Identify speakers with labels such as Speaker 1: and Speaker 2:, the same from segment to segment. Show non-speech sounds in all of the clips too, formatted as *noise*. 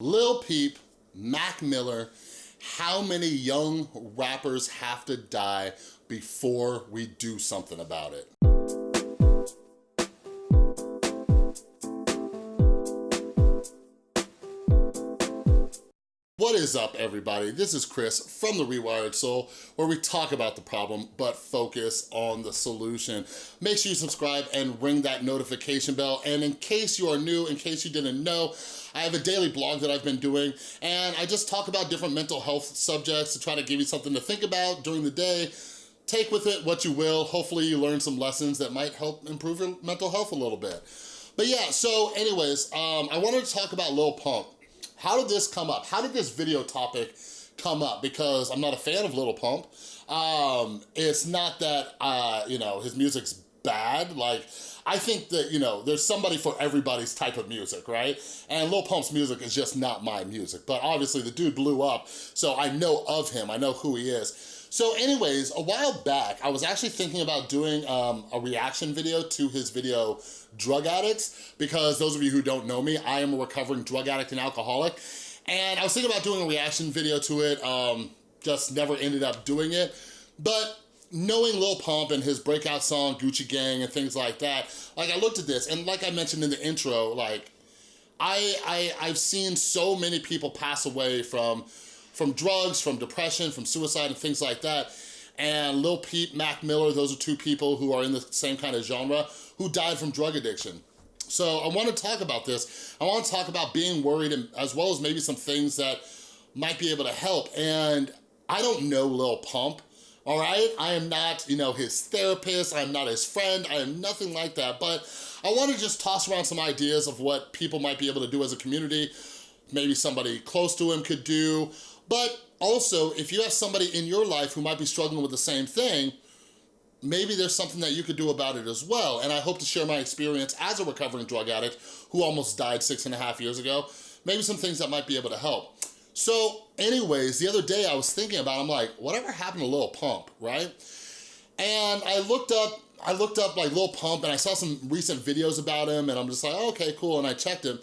Speaker 1: Lil Peep, Mac Miller, how many young rappers have to die before we do something about it? What is up, everybody? This is Chris from The Rewired Soul, where we talk about the problem, but focus on the solution. Make sure you subscribe and ring that notification bell. And in case you are new, in case you didn't know, I have a daily blog that I've been doing, and I just talk about different mental health subjects to try to give you something to think about during the day. Take with it what you will. Hopefully you learn some lessons that might help improve your mental health a little bit. But yeah, so anyways, um, I wanted to talk about Lil Pump. How did this come up? How did this video topic come up? Because I'm not a fan of Lil Pump. Um, it's not that, uh, you know, his music's bad. Like, I think that, you know, there's somebody for everybody's type of music, right? And Lil Pump's music is just not my music. But obviously the dude blew up, so I know of him. I know who he is. So anyways, a while back, I was actually thinking about doing um, a reaction video to his video, Drug Addicts, because those of you who don't know me, I am a recovering drug addict and alcoholic. And I was thinking about doing a reaction video to it, um, just never ended up doing it. But knowing Lil Pump and his breakout song, Gucci Gang and things like that, like I looked at this and like I mentioned in the intro, like I, I, I've seen so many people pass away from from drugs, from depression, from suicide and things like that. And Lil Peep, Mac Miller, those are two people who are in the same kind of genre who died from drug addiction. So I wanna talk about this. I wanna talk about being worried and, as well as maybe some things that might be able to help. And I don't know Lil Pump, all right? I am not, you know, his therapist, I'm not his friend, I am nothing like that, but I wanna just toss around some ideas of what people might be able to do as a community, maybe somebody close to him could do, but also, if you have somebody in your life who might be struggling with the same thing, maybe there's something that you could do about it as well. And I hope to share my experience as a recovering drug addict who almost died six and a half years ago, maybe some things that might be able to help. So anyways, the other day I was thinking about, I'm like, whatever happened to Lil Pump, right? And I looked up, I looked up like Lil Pump and I saw some recent videos about him and I'm just like, okay, cool. And I checked him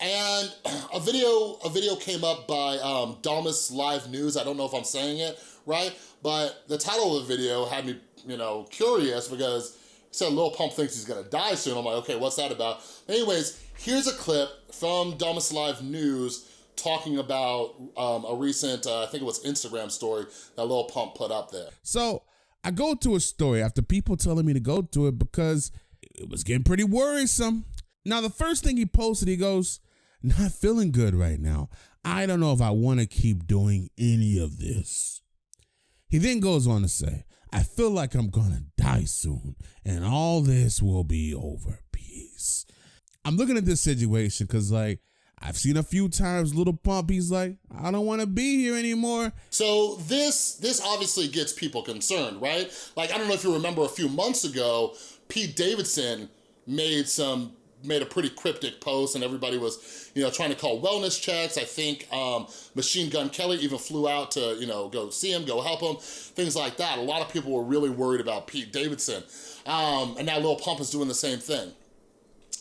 Speaker 1: and *clears throat* a video a video came up by um, Damas Live News. I don't know if I'm saying it right, but the title of the video had me, you know, curious because it said Lil Pump thinks he's gonna die soon. I'm like, okay, what's that about? Anyways, here's a clip from Damas Live News talking about um, a recent, uh, I think it was Instagram story that Lil Pump put up there.
Speaker 2: So I go to a story after people telling me to go to it because it was getting pretty worrisome. Now, the first thing he posted, he goes, not feeling good right now. I don't know if I want to keep doing any of this. He then goes on to say, I feel like I'm going to die soon and all this will be over. Peace. I'm looking at this situation because, like, I've seen a few times little Pump, he's like, I don't want to be here anymore.
Speaker 1: So this this obviously gets people concerned, right? Like, I don't know if you remember a few months ago, Pete Davidson made some made a pretty cryptic post and everybody was, you know, trying to call wellness checks. I think um, Machine Gun Kelly even flew out to, you know, go see him, go help him, things like that. A lot of people were really worried about Pete Davidson. Um, and now Lil Pump is doing the same thing.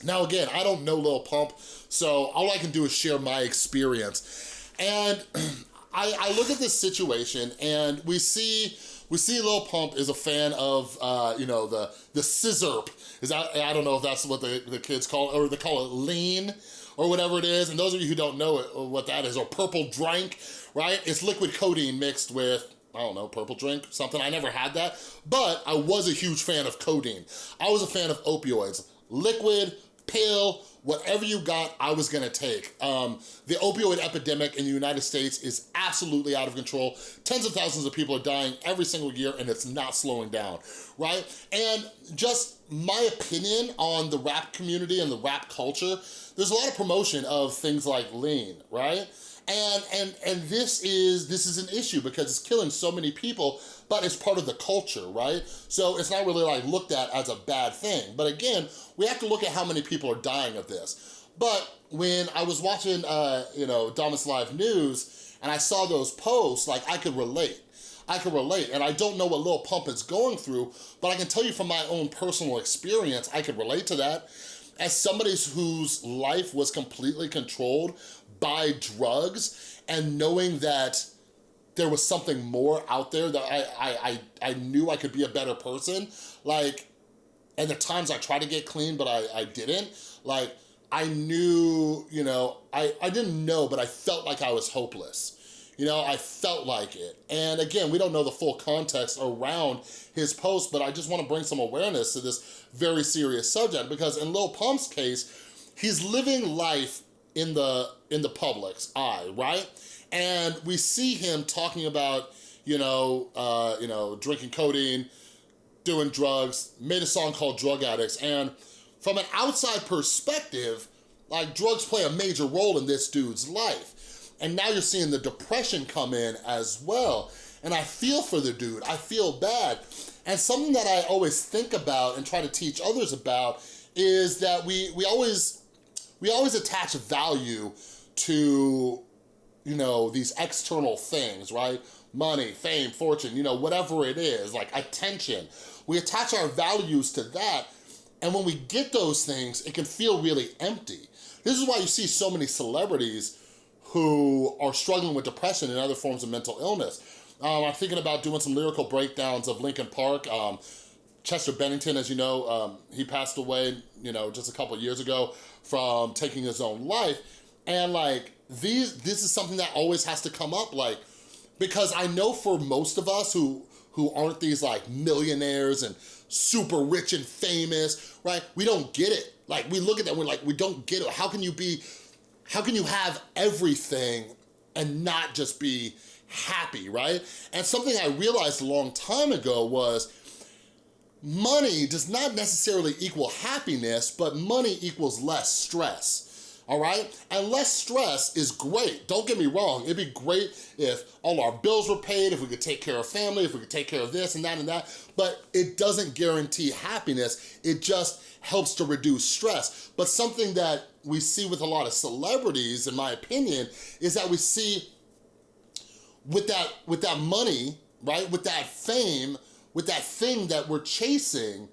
Speaker 1: Now again, I don't know Lil Pump, so all I can do is share my experience. And *clears throat* I, I look at this situation and we see we see Lil Pump is a fan of, uh, you know, the the sizzurp. Is that, I don't know if that's what the, the kids call it, or they call it lean, or whatever it is. And those of you who don't know it, what that is, or purple drink, right? It's liquid codeine mixed with I don't know, purple drink, something. I never had that, but I was a huge fan of codeine. I was a fan of opioids. Liquid, pill, whatever you got, I was gonna take. Um, the opioid epidemic in the United States is absolutely out of control. Tens of thousands of people are dying every single year and it's not slowing down, right? And just my opinion on the rap community and the rap culture, there's a lot of promotion of things like lean, right? And, and, and this is this is an issue because it's killing so many people, but it's part of the culture, right? So it's not really like looked at as a bad thing. But again, we have to look at how many people are dying of this. But when I was watching, uh, you know, Damas Live News, and I saw those posts, like I could relate. I can relate, and I don't know what Lil Pump is going through, but I can tell you from my own personal experience, I could relate to that. As somebody whose life was completely controlled by drugs and knowing that there was something more out there that I, I, I, I knew I could be a better person. Like, and the times I tried to get clean, but I, I didn't, like, I knew, you know, I, I didn't know, but I felt like I was hopeless. You know, I felt like it. And again, we don't know the full context around his post, but I just wanna bring some awareness to this very serious subject because in Lil Pump's case, he's living life in the in the public's eye, right? And we see him talking about, you know, uh, you know, drinking codeine, doing drugs, made a song called Drug Addicts. And from an outside perspective, like drugs play a major role in this dude's life. And now you're seeing the depression come in as well. And I feel for the dude, I feel bad. And something that I always think about and try to teach others about is that we, we always, we always attach value to, you know, these external things, right? Money, fame, fortune, you know, whatever it is, like attention. We attach our values to that, and when we get those things, it can feel really empty. This is why you see so many celebrities who are struggling with depression and other forms of mental illness. Um, I'm thinking about doing some lyrical breakdowns of Linkin Park. Um, Chester Bennington, as you know, um, he passed away, you know, just a couple years ago from taking his own life. And like, these, this is something that always has to come up, like, because I know for most of us who, who aren't these like millionaires and super rich and famous, right? We don't get it. Like, we look at that, we're like, we don't get it. How can you be, how can you have everything and not just be happy, right? And something I realized a long time ago was money does not necessarily equal happiness, but money equals less stress all right? And less stress is great, don't get me wrong. It'd be great if all our bills were paid, if we could take care of family, if we could take care of this and that and that, but it doesn't guarantee happiness. It just helps to reduce stress. But something that we see with a lot of celebrities, in my opinion, is that we see with that, with that money, right, with that fame, with that thing that we're chasing,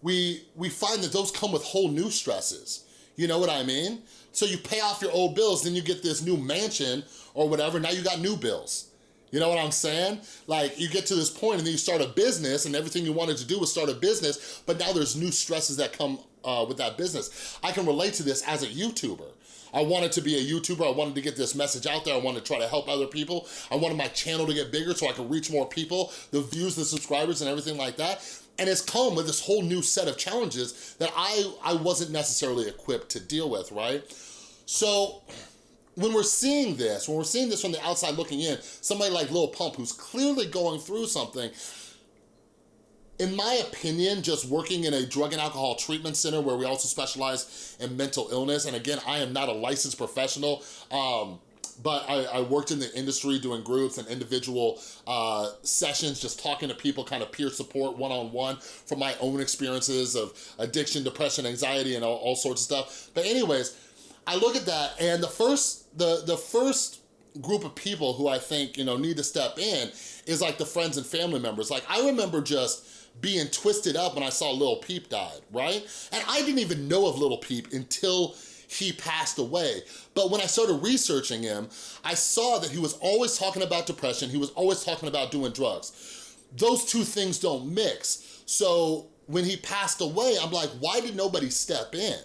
Speaker 1: we, we find that those come with whole new stresses. You know what I mean? So you pay off your old bills, then you get this new mansion or whatever, now you got new bills. You know what I'm saying? Like you get to this point and then you start a business and everything you wanted to do was start a business, but now there's new stresses that come uh, with that business. I can relate to this as a YouTuber. I wanted to be a YouTuber. I wanted to get this message out there. I wanted to try to help other people. I wanted my channel to get bigger so I could reach more people, the views, the subscribers, and everything like that. And it's come with this whole new set of challenges that I, I wasn't necessarily equipped to deal with, right? So when we're seeing this, when we're seeing this from the outside looking in, somebody like Lil Pump who's clearly going through something, in my opinion, just working in a drug and alcohol treatment center where we also specialize in mental illness, and again, I am not a licensed professional, um, but I, I, worked in the industry doing groups and individual uh, sessions, just talking to people, kind of peer support one-on-one -on -one from my own experiences of addiction, depression, anxiety, and all, all sorts of stuff. But anyways, I look at that and the first, the, the first group of people who I think, you know, need to step in is like the friends and family members. Like I remember just being twisted up when I saw Lil Peep died, right? And I didn't even know of Lil Peep until he passed away. But when I started researching him, I saw that he was always talking about depression, he was always talking about doing drugs. Those two things don't mix. So when he passed away, I'm like, why did nobody step in?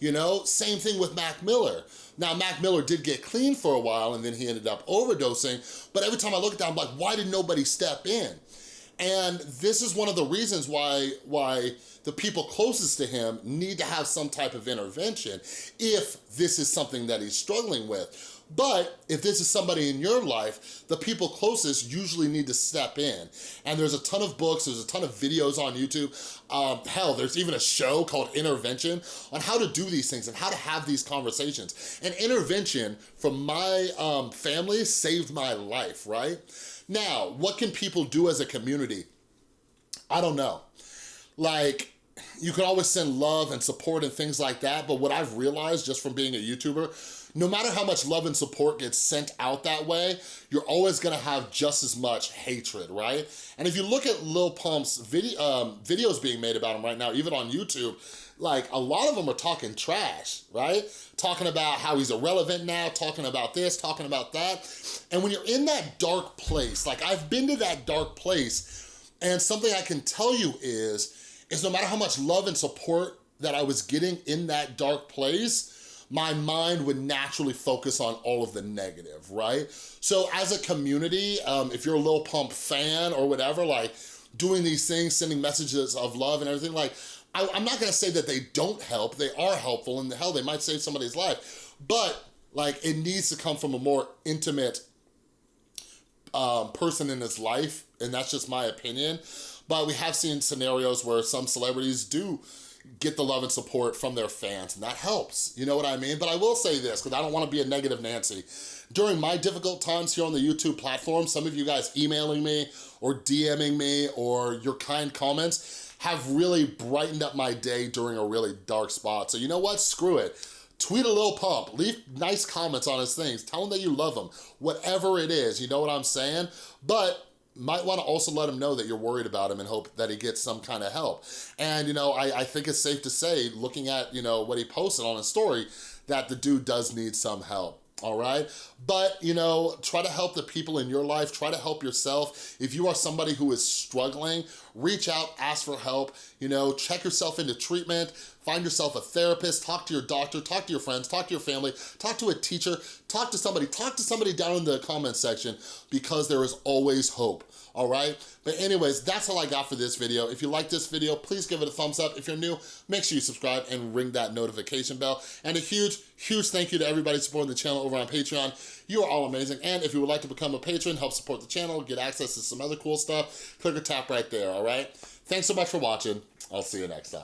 Speaker 1: You know, same thing with Mac Miller. Now, Mac Miller did get clean for a while and then he ended up overdosing, but every time I look at that, I'm like, why did nobody step in? And this is one of the reasons why, why the people closest to him need to have some type of intervention if this is something that he's struggling with. But if this is somebody in your life, the people closest usually need to step in. And there's a ton of books, there's a ton of videos on YouTube. Um, hell, there's even a show called Intervention on how to do these things and how to have these conversations. And intervention from my um, family saved my life, right? Now, what can people do as a community? I don't know. Like, you can always send love and support and things like that, but what I've realized just from being a YouTuber, no matter how much love and support gets sent out that way, you're always gonna have just as much hatred, right? And if you look at Lil Pump's video, um, videos being made about him right now, even on YouTube, like a lot of them are talking trash, right? Talking about how he's irrelevant now, talking about this, talking about that. And when you're in that dark place, like I've been to that dark place, and something I can tell you is, is no matter how much love and support that I was getting in that dark place, my mind would naturally focus on all of the negative, right? So as a community, um, if you're a Lil Pump fan or whatever, like doing these things, sending messages of love and everything, like I, am not gonna say that they don't help, they are helpful, and the hell, they might save somebody's life, but like it needs to come from a more intimate um, person in his life, and that's just my opinion. But we have seen scenarios where some celebrities do get the love and support from their fans, and that helps, you know what I mean? But I will say this, because I don't wanna be a negative Nancy. During my difficult times here on the YouTube platform, some of you guys emailing me or DMing me or your kind comments have really brightened up my day during a really dark spot. So you know what, screw it. Tweet a little Pump, leave nice comments on his things, tell him that you love him, whatever it is, you know what I'm saying? But might want to also let him know that you're worried about him and hope that he gets some kind of help. And, you know, I, I think it's safe to say, looking at, you know, what he posted on his story, that the dude does need some help all right? But, you know, try to help the people in your life, try to help yourself. If you are somebody who is struggling, reach out, ask for help, you know, check yourself into treatment, find yourself a therapist, talk to your doctor, talk to your friends, talk to your family, talk to a teacher, talk to somebody, talk to somebody down in the comment section because there is always hope all right? But anyways, that's all I got for this video. If you like this video, please give it a thumbs up. If you're new, make sure you subscribe and ring that notification bell. And a huge, huge thank you to everybody supporting the channel over on Patreon. You are all amazing. And if you would like to become a patron, help support the channel, get access to some other cool stuff, click or tap right there, all right? Thanks so much for watching. I'll see you next time.